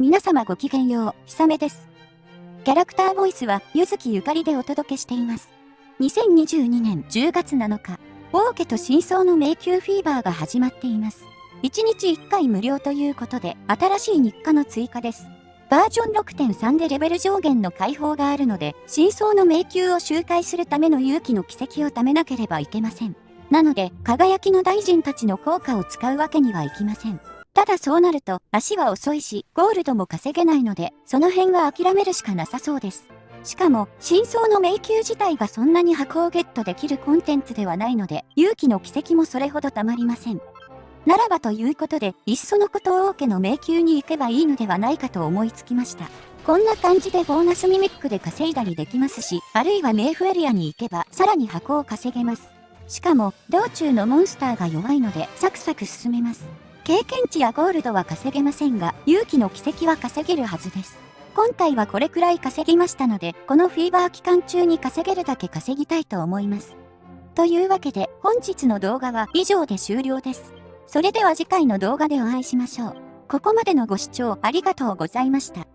皆様ごきげんよう、ひさめです。キャラクターボイスは、ゆずきゆかりでお届けしています。2022年10月7日、王家と真相の迷宮フィーバーが始まっています。1日1回無料ということで、新しい日課の追加です。バージョン6.3でレベル上限の解放があるので、真相の迷宮を周回するための勇気の奇跡を貯めなければいけません。なので、輝きの大臣たちの効果を使うわけにはいきません。ただそうなると足は遅いし、ゴールドも稼げないので、その辺は諦めるしかなさそうです。しかも、真相の迷宮自体がそんなに箱をゲットできるコンテンツではないので、勇気の奇跡もそれほどたまりません。ならばということで、いっそのこと王家の迷宮に行けばいいのではないかと思いつきました。こんな感じでボーナスミミックで稼いだりできますし、あるいは冥府エリアに行けば、さらに箱を稼げます。しかも、道中のモンスターが弱いので、サクサク進めます。経験値やゴールドは稼げませんが、勇気の奇跡は稼げるはずです。今回はこれくらい稼ぎましたので、このフィーバー期間中に稼げるだけ稼ぎたいと思います。というわけで、本日の動画は以上で終了です。それでは次回の動画でお会いしましょう。ここまでのご視聴ありがとうございました。